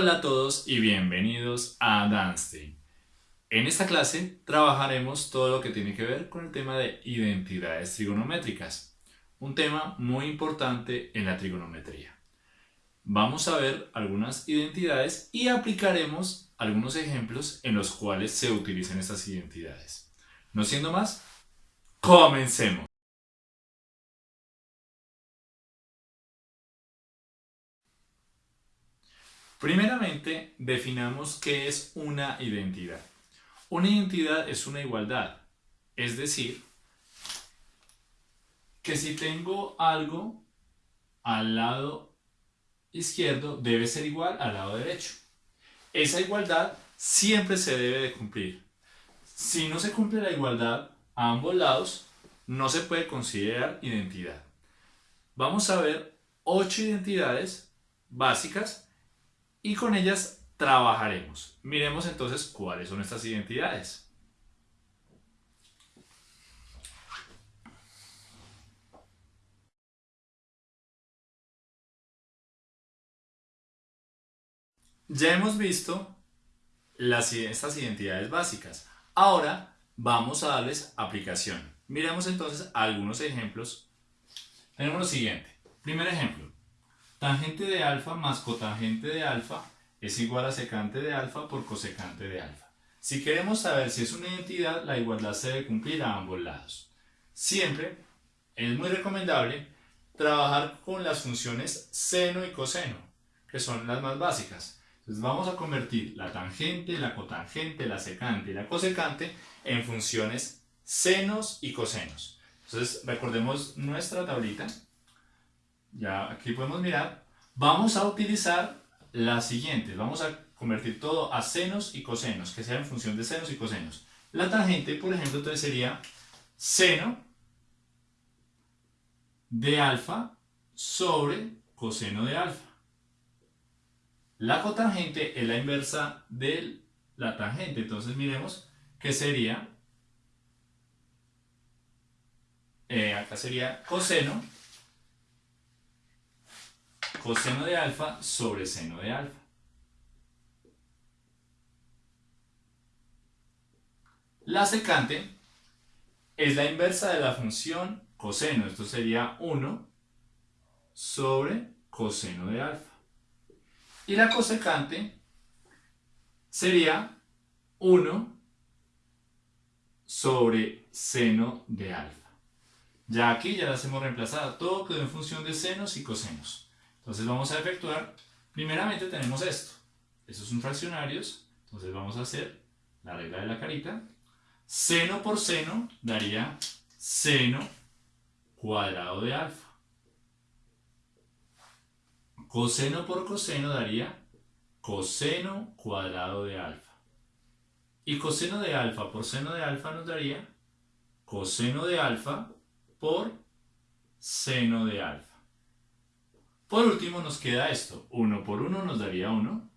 Hola a todos y bienvenidos a Danstein. En esta clase trabajaremos todo lo que tiene que ver con el tema de identidades trigonométricas, un tema muy importante en la trigonometría. Vamos a ver algunas identidades y aplicaremos algunos ejemplos en los cuales se utilizan estas identidades. No siendo más, comencemos. Primeramente, definamos qué es una identidad. Una identidad es una igualdad, es decir, que si tengo algo al lado izquierdo, debe ser igual al lado derecho. Esa igualdad siempre se debe de cumplir. Si no se cumple la igualdad a ambos lados, no se puede considerar identidad. Vamos a ver ocho identidades básicas y con ellas trabajaremos. Miremos entonces cuáles son estas identidades. Ya hemos visto las, estas identidades básicas. Ahora vamos a darles aplicación. Miremos entonces algunos ejemplos. Tenemos lo siguiente. Primer ejemplo. Tangente de alfa más cotangente de alfa es igual a secante de alfa por cosecante de alfa. Si queremos saber si es una identidad, la igualdad se debe cumplir a ambos lados. Siempre es muy recomendable trabajar con las funciones seno y coseno, que son las más básicas. Entonces vamos a convertir la tangente, la cotangente, la secante y la cosecante en funciones senos y cosenos. Entonces recordemos nuestra tablita ya aquí podemos mirar, vamos a utilizar las siguientes, vamos a convertir todo a senos y cosenos, que sea en función de senos y cosenos. La tangente, por ejemplo, entonces sería seno de alfa sobre coseno de alfa. La cotangente es la inversa de la tangente, entonces miremos que sería, eh, acá sería coseno coseno de alfa sobre seno de alfa. La secante es la inversa de la función coseno. Esto sería 1 sobre coseno de alfa. Y la cosecante sería 1 sobre seno de alfa. Ya aquí ya las hemos reemplazado. Todo quedó en función de senos y cosenos. Entonces vamos a efectuar, primeramente tenemos esto. Estos son fraccionarios, entonces vamos a hacer la regla de la carita. Seno por seno daría seno cuadrado de alfa. Coseno por coseno daría coseno cuadrado de alfa. Y coseno de alfa por seno de alfa nos daría coseno de alfa por seno de alfa. Por último nos queda esto, 1 por 1 nos daría 1.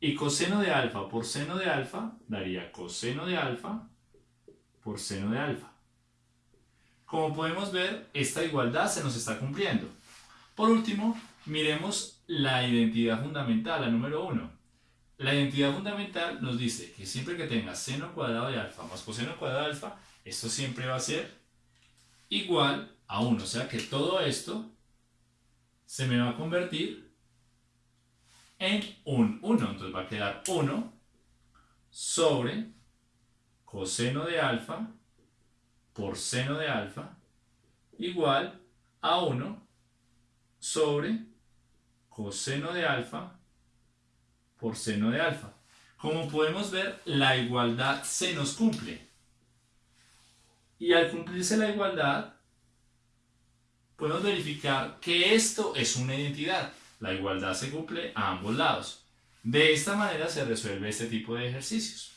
Y coseno de alfa por seno de alfa daría coseno de alfa por seno de alfa. Como podemos ver, esta igualdad se nos está cumpliendo. Por último, miremos la identidad fundamental, la número 1. La identidad fundamental nos dice que siempre que tenga seno cuadrado de alfa más coseno cuadrado de alfa, esto siempre va a ser igual a 1. O sea que todo esto se me va a convertir en un 1. Entonces va a quedar 1 sobre coseno de alfa por seno de alfa igual a 1 sobre coseno de alfa por seno de alfa. Como podemos ver, la igualdad se nos cumple. Y al cumplirse la igualdad, podemos verificar que esto es una identidad. La igualdad se cumple a ambos lados. De esta manera se resuelve este tipo de ejercicios.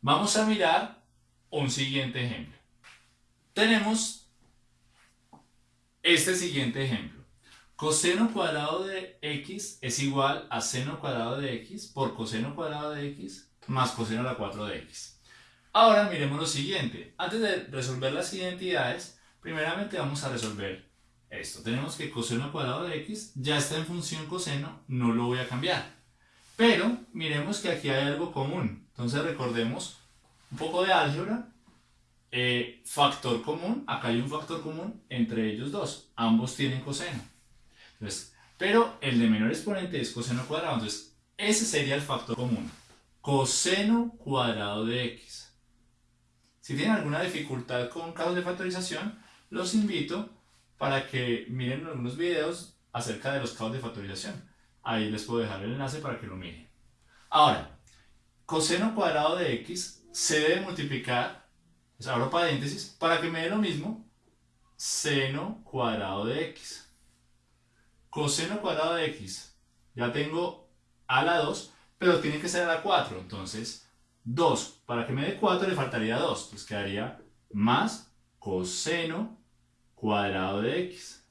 Vamos a mirar un siguiente ejemplo. Tenemos este siguiente ejemplo. Coseno cuadrado de x es igual a seno cuadrado de x por coseno cuadrado de x más coseno a la 4 de x. Ahora miremos lo siguiente. Antes de resolver las identidades, primeramente vamos a resolver esto. Tenemos que coseno cuadrado de x ya está en función coseno, no lo voy a cambiar. Pero miremos que aquí hay algo común. Entonces recordemos un poco de álgebra. Eh, factor común, acá hay un factor común entre ellos dos. Ambos tienen coseno. Entonces, pero el de menor exponente es coseno cuadrado. Entonces, ese sería el factor común. Coseno cuadrado de x. Si tienen alguna dificultad con casos de factorización, los invito para que miren algunos videos acerca de los casos de factorización. Ahí les puedo dejar el enlace para que lo miren. Ahora, coseno cuadrado de x se debe multiplicar, pues abro paréntesis, para que me dé lo mismo, seno cuadrado de x. Coseno cuadrado de x, ya tengo a la 2, pero tiene que ser a la 4, entonces 2, para que me dé 4 le faltaría 2, pues quedaría más coseno cuadrado de x.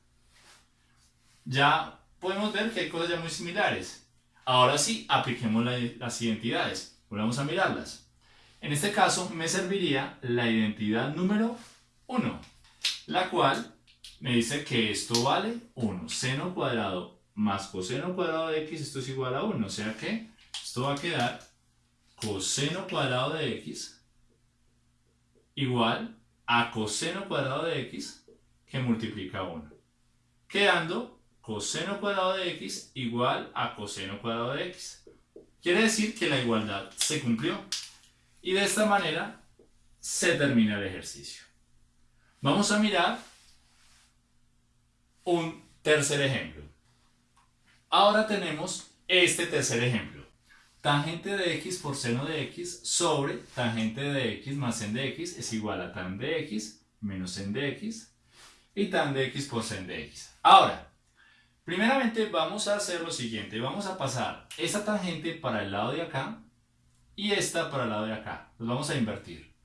Ya podemos ver que hay cosas ya muy similares. Ahora sí, apliquemos las identidades. Volvamos a mirarlas. En este caso me serviría la identidad número 1, la cual me dice que esto vale 1. Seno cuadrado más coseno cuadrado de x, esto es igual a 1. O sea que esto va a quedar coseno cuadrado de x igual a coseno cuadrado de x que multiplica 1. Quedando coseno cuadrado de x igual a coseno cuadrado de x. Quiere decir que la igualdad se cumplió. Y de esta manera se termina el ejercicio. Vamos a mirar un tercer ejemplo. Ahora tenemos este tercer ejemplo. Tangente de x por seno de x sobre tangente de x más sen de x es igual a tan de x menos sen de x y tan de x por sen de x. Ahora, primeramente vamos a hacer lo siguiente. Vamos a pasar esta tangente para el lado de acá y esta para el lado de acá. Los vamos a invertir.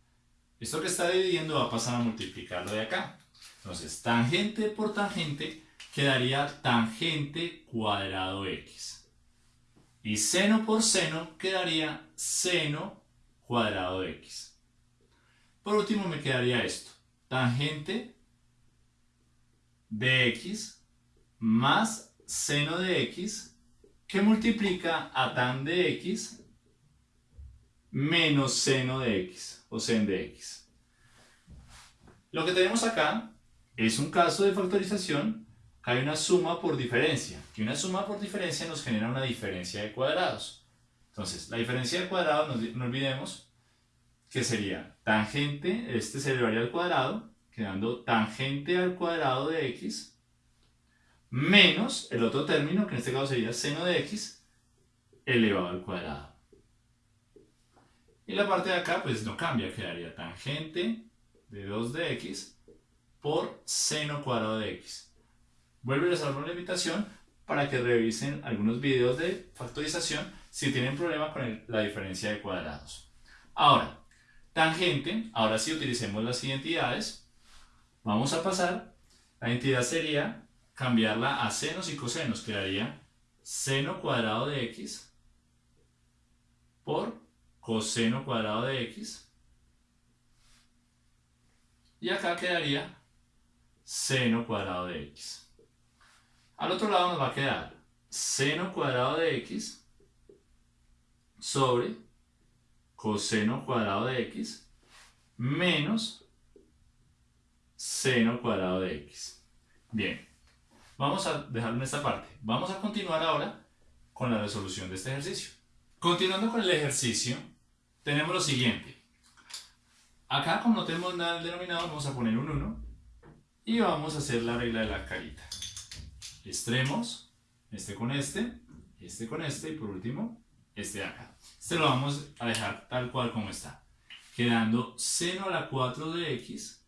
Esto que está dividiendo va a pasar a multiplicarlo de acá. Entonces, tangente por tangente quedaría tangente cuadrado x. Y seno por seno quedaría seno cuadrado x. Por último me quedaría esto. Tangente de x más seno de x que multiplica a tan de x menos seno de x o sen de x. Lo que tenemos acá es un caso de factorización hay una suma por diferencia, y una suma por diferencia nos genera una diferencia de cuadrados. Entonces, la diferencia de cuadrados, no, olvidemos que sería tangente, este se elevaría al cuadrado, quedando tangente al cuadrado de x, menos el otro término, que en este caso sería seno de x, elevado al cuadrado. Y la parte de acá, pues no cambia, quedaría tangente de 2 de x por seno cuadrado de x. Vuelvo a la invitación para que revisen algunos videos de factorización si tienen problema con la diferencia de cuadrados. Ahora, tangente, ahora sí utilicemos las identidades. Vamos a pasar, la identidad sería cambiarla a senos y cosenos, quedaría seno cuadrado de x por coseno cuadrado de x. Y acá quedaría seno cuadrado de x. Al otro lado nos va a quedar seno cuadrado de x sobre coseno cuadrado de x menos seno cuadrado de x. Bien, vamos a dejarlo en esta parte. Vamos a continuar ahora con la resolución de este ejercicio. Continuando con el ejercicio, tenemos lo siguiente. Acá, como no tenemos nada el denominador, vamos a poner un 1 y vamos a hacer la regla de la carita extremos, este con este, este con este y por último este acá. Este lo vamos a dejar tal cual como está, quedando seno a la 4 de x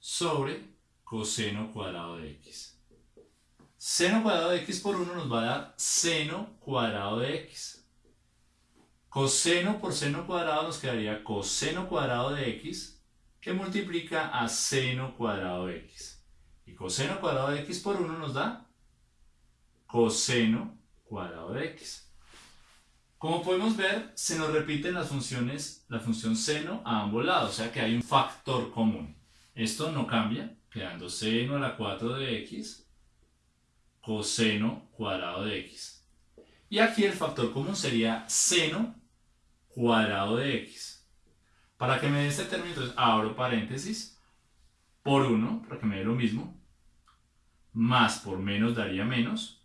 sobre coseno cuadrado de x. Seno cuadrado de x por 1 nos va a dar seno cuadrado de x. Coseno por seno cuadrado nos quedaría coseno cuadrado de x que multiplica a seno cuadrado de x. Y coseno cuadrado de x por 1 nos da coseno cuadrado de x. Como podemos ver, se nos repiten las funciones, la función seno a ambos lados, o sea que hay un factor común. Esto no cambia, quedando seno a la 4 de x coseno cuadrado de x. Y aquí el factor común sería seno cuadrado de x. Para que me dé este término, entonces abro paréntesis por 1, para que me dé lo mismo, más por menos daría menos,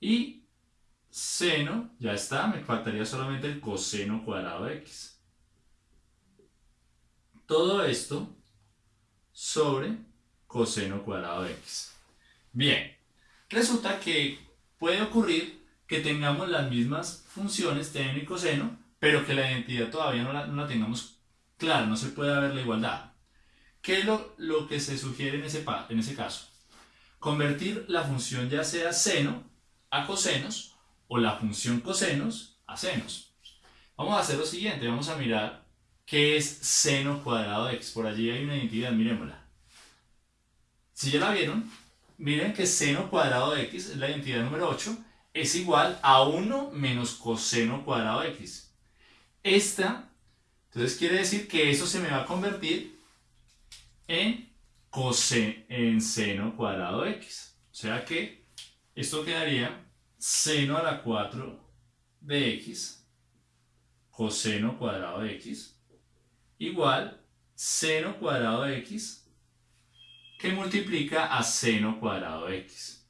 y seno, ya está, me faltaría solamente el coseno cuadrado de x. Todo esto sobre coseno cuadrado de x. Bien, resulta que puede ocurrir que tengamos las mismas funciones seno y coseno, pero que la identidad todavía no la, tengamos clara, no se puede ver la igualdad. ¿Qué es lo, lo que se sugiere en ese, en ese caso? Convertir la función ya sea seno a cosenos o la función cosenos a senos. Vamos a hacer lo siguiente, vamos a mirar qué es seno cuadrado de x. Por allí hay una identidad, miremosla. Si ya la vieron, miren que seno cuadrado de x es la identidad número 8, es igual a 1 menos coseno cuadrado de x. Esta, entonces quiere decir que eso se me va a convertir en, en seno cuadrado de x. O sea que esto quedaría seno a la 4 de x coseno cuadrado de x igual seno cuadrado de x que multiplica a seno cuadrado de x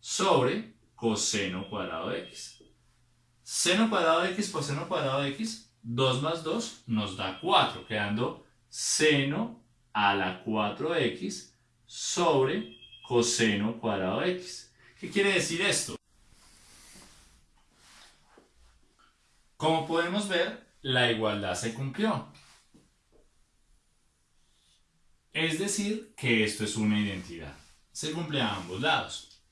sobre coseno cuadrado de x. Seno cuadrado de x por seno cuadrado de x, 2 más 2 nos da 4, quedando seno a la 4x sobre coseno cuadrado de x. ¿Qué quiere decir esto? Como podemos ver, la igualdad se cumplió. Es decir, que esto es una identidad. Se cumple a ambos lados.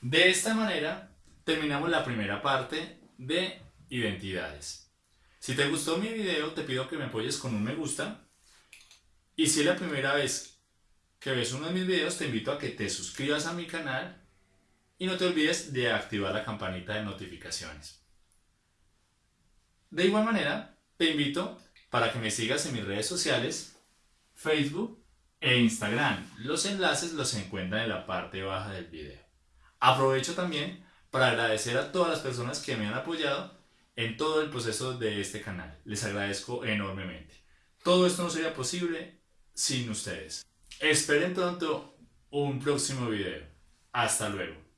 De esta manera, terminamos la primera parte de identidades. Si te gustó mi video, te pido que me apoyes con un me gusta. Y si es la primera vez que ves uno de mis videos, te invito a que te suscribas a mi canal y no te olvides de activar la campanita de notificaciones. De igual manera, te invito para que me sigas en mis redes sociales, Facebook e Instagram. Los enlaces los encuentran en la parte baja del video. Aprovecho también para agradecer a todas las personas que me han apoyado en todo el proceso de este canal. Les agradezco enormemente. Todo esto no sería posible sin ustedes. Esperen pronto un próximo video. Hasta luego.